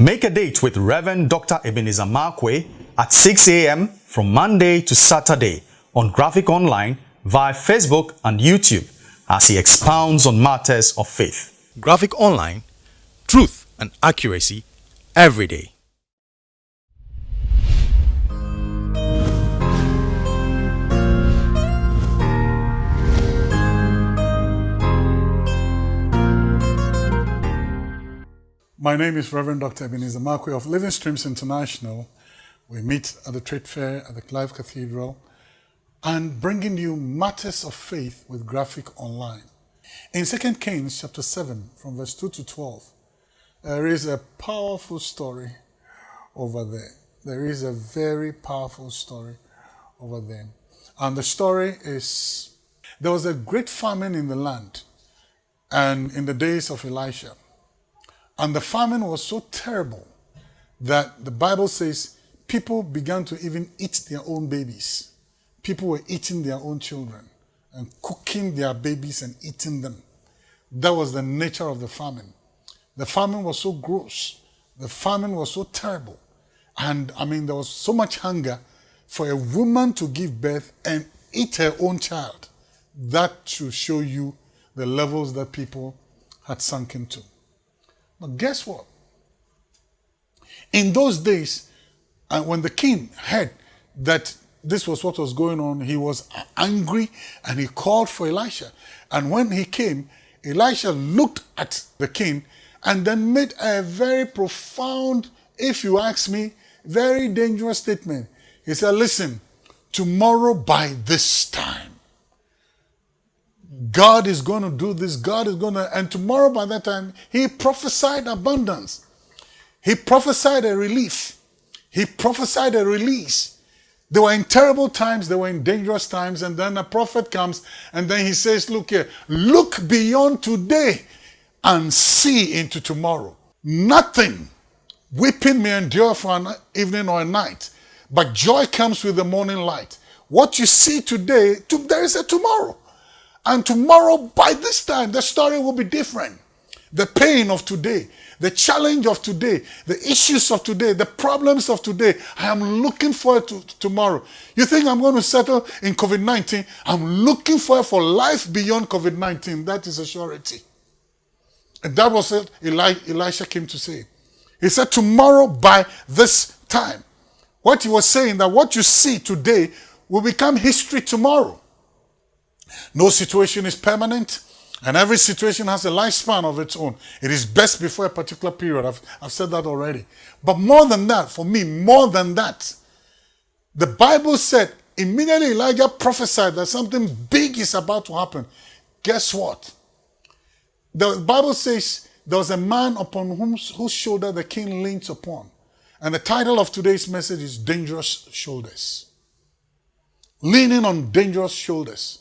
Make a date with Reverend Dr. Ebenezer Markwei at 6 a.m. from Monday to Saturday on Graphic Online via Facebook and YouTube as he expounds on matters of faith. Graphic Online, truth and accuracy every day. My name is Reverend Dr. Ebenezer Markwei of Living Streams International. We meet at the trade fair at the Clive Cathedral and bringing you matters of faith with graphic online. In 2 Kings chapter 7 from verse 2 to 12, there is a powerful story over there. There is a very powerful story over there. And the story is there was a great famine in the land and in the days of Elisha. And the famine was so terrible that the Bible says people began to even eat their own babies. People were eating their own children and cooking their babies and eating them. That was the nature of the famine. The famine was so gross. The famine was so terrible. And I mean, there was so much hunger for a woman to give birth and eat her own child. That should show you the levels that people had sunk into. But guess what? In those days, and when the king heard that this was what was going on, he was angry and he called for Elisha. And when he came, Elisha looked at the king and then made a very profound, if you ask me, very dangerous statement. He said, Listen, tomorrow by this time, God is going to do this, God is going to, and tomorrow by that time, he prophesied abundance. He prophesied a relief. He prophesied a release. They were in terrible times, they were in dangerous times, and then a prophet comes and then he says, Look here, look beyond today and see into tomorrow. Nothing weeping may endure for an evening or a night, but joy comes with the morning light. What you see today, there is a tomorrow. And tomorrow, by this time, the story will be different. The pain of today, the challenge of today, the issues of today, the problems of today. I am looking forward to, to tomorrow. You think I'm going to settle in COVID 19? I'm looking forward for life beyond COVID 19. That is a surety. And that was what Eli, Elisha came to say. He said, Tomorrow by this time. What he was saying that what you see today will become history tomorrow. No situation is permanent. And every situation has a lifespan of its own. It is best before a particular period. I've, I've said that already. But more than that, for me, more than that, the Bible said immediately Elijah prophesied that something big is about to happen. Guess what? The Bible says there was a man upon whom, whose shoulder the king leans upon. And the title of today's message is Dangerous Shoulders. Leaning on dangerous shoulders.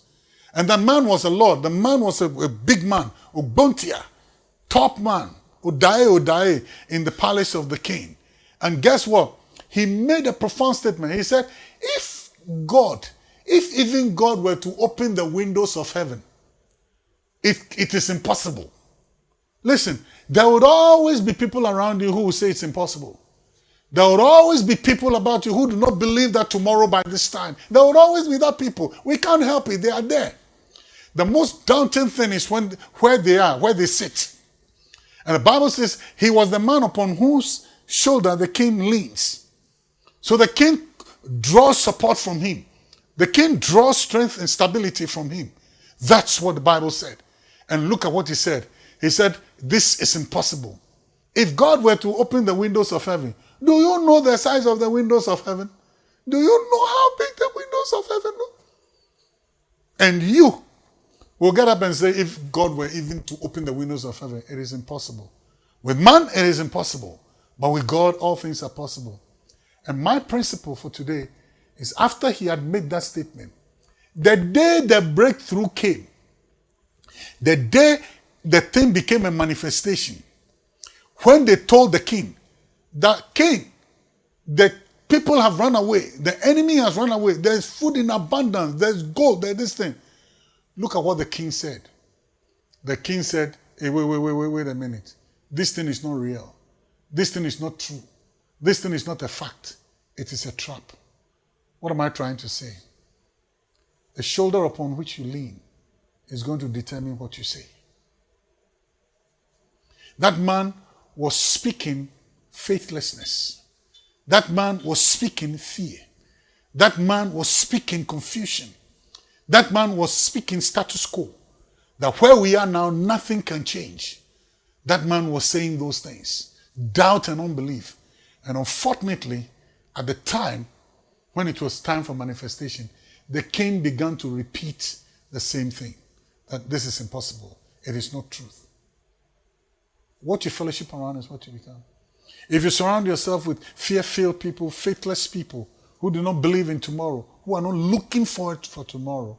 And the man was a lord. The man was a, a big man, Ogbontia, top man, Odaye Odaye in the palace of the king. And guess what? He made a profound statement. He said, if God, if even God were to open the windows of heaven, it, it is impossible. Listen, there would always be people around you who will say it's impossible. There will always be people about you who do not believe that tomorrow by this time. There will always be that people. We can't help it. They are there. The most daunting thing is when where they are, where they sit. And the Bible says he was the man upon whose shoulder the king leans. So the king draws support from him. The king draws strength and stability from him. That's what the Bible said. And look at what he said. He said, This is impossible. If God were to open the windows of heaven, do you know the size of the windows of heaven? Do you know how big the windows of heaven are? And you We'll get up and say, if God were even to open the windows of heaven, it is impossible. With man, it is impossible. But with God, all things are possible. And my principle for today is after he had made that statement, the day the breakthrough came, the day the thing became a manifestation, when they told the king that king, the people have run away, the enemy has run away, there's food in abundance, there's gold, there's this thing. Look at what the king said. The king said, hey, wait, wait, wait, wait, wait a minute. This thing is not real. This thing is not true. This thing is not a fact. It is a trap. What am I trying to say? The shoulder upon which you lean is going to determine what you say. That man was speaking faithlessness. That man was speaking fear. That man was speaking confusion. That man was speaking status quo. That where we are now, nothing can change. That man was saying those things. Doubt and unbelief. And unfortunately, at the time, when it was time for manifestation, the king began to repeat the same thing. That this is impossible. It is not truth. What you fellowship around is what you become. If you surround yourself with fear-filled people, faithless people, who do not believe in tomorrow, who are not looking forward for tomorrow,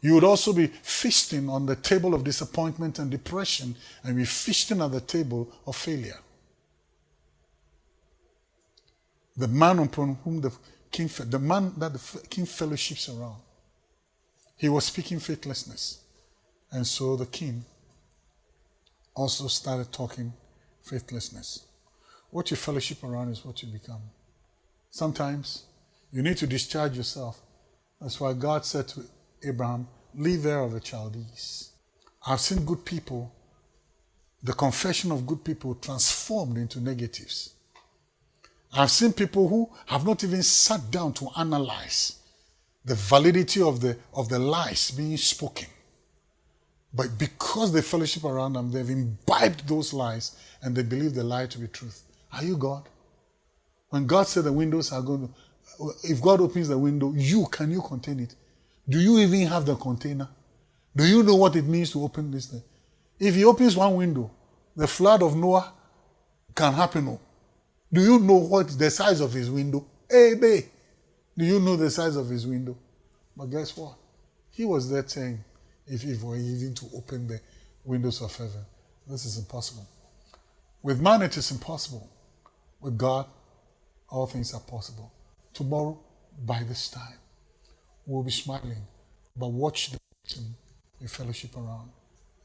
you would also be feasting on the table of disappointment and depression and be feasting at the table of failure. The man upon whom the king, the man that the king fellowships around, he was speaking faithlessness. And so the king also started talking faithlessness. What you fellowship around is what you become. Sometimes you need to discharge yourself. That's why God said to Abraham, Leave there of the Chaldees. I've seen good people, the confession of good people transformed into negatives. I've seen people who have not even sat down to analyze the validity of the, of the lies being spoken. But because they fellowship around them, they've imbibed those lies and they believe the lie to be truth. Are you God? When God said the windows are going to, if God opens the window, you, can you contain it? Do you even have the container? Do you know what it means to open this thing? If he opens one window, the flood of Noah can happen. Oh. Do you know what the size of his window? Hey, babe, do you know the size of his window? But guess what? He was there saying, if he were even to open the windows of heaven, this is impossible. With man, it is impossible. With God, all things are possible. Tomorrow, by this time, we'll be smiling, but watch the person you fellowship around.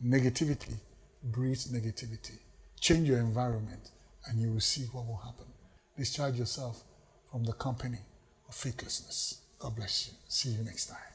Negativity breeds negativity. Change your environment, and you will see what will happen. Discharge yourself from the company of faithlessness. God bless you. See you next time.